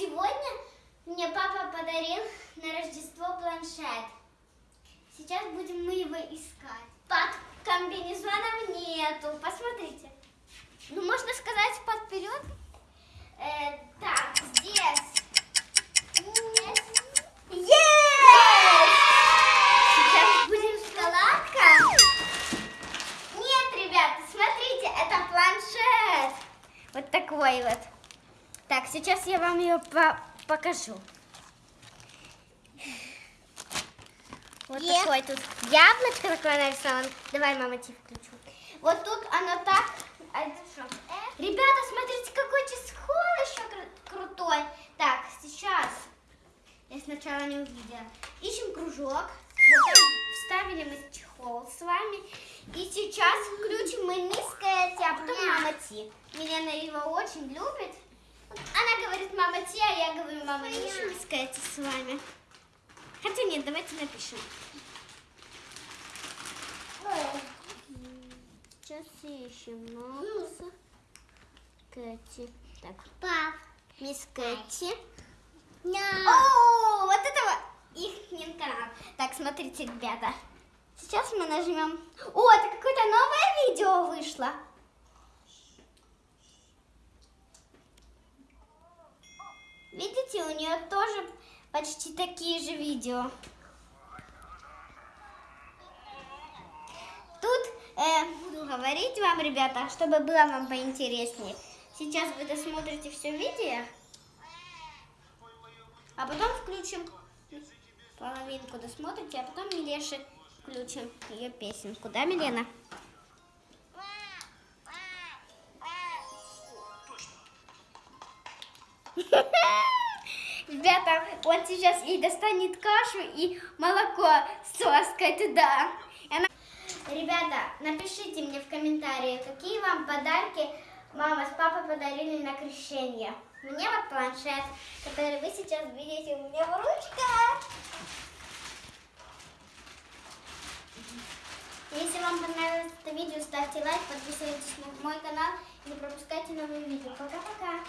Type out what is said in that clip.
Сегодня мне папа подарил на Рождество планшет. Сейчас будем мы его искать. Под комбинезоном нету. Посмотрите. Ну, можно сказать, под вперед. Э, так, здесь. Вот такой вот. Так, сейчас я вам ее по- покажу. Вот Е. такой тут яблочко такое нарисовано. Давай, мама, тебе включу. Вот тут оно так. а? Ребята, смотрите, какой чехол еще кру- крутой. Так, сейчас. Я сначала не увидела. Ищем кружок. Вот, вставили мы чехол с вами. И сейчас включим мы Кэти, а потом мама Ти. Милена его очень любит. Она говорит мама Ти, а я говорю мама не ищем мисс Кэти с вами. Хотя нет, давайте напишем. Сейчас ищем мисс Кэти. Так, Пап. мисс Кэти. О, вот это вот их канал. Так, смотрите, ребята. Сейчас мы нажмем. О, это какое-то новое видео вышло. Видите, у нее тоже почти такие же видео. Тут э, буду говорить вам, ребята, чтобы было вам поинтереснее. Сейчас вы досмотрите все видео. А потом включим половинку досмотрите, а потом Милеше включим ее песенку. Да, Милена? Ребята, он сейчас ей достанет кашу и молоко с лаской туда. Она- Ребята, напишите мне в комментариях, какие вам подарки мама с папой подарили на крещение. Мне вот планшет, который вы сейчас видите у меня в ручках. Если вам понравилось это видео, ставьте лайк, подписывайтесь на мой канал и не пропускайте новые видео. Пока-пока.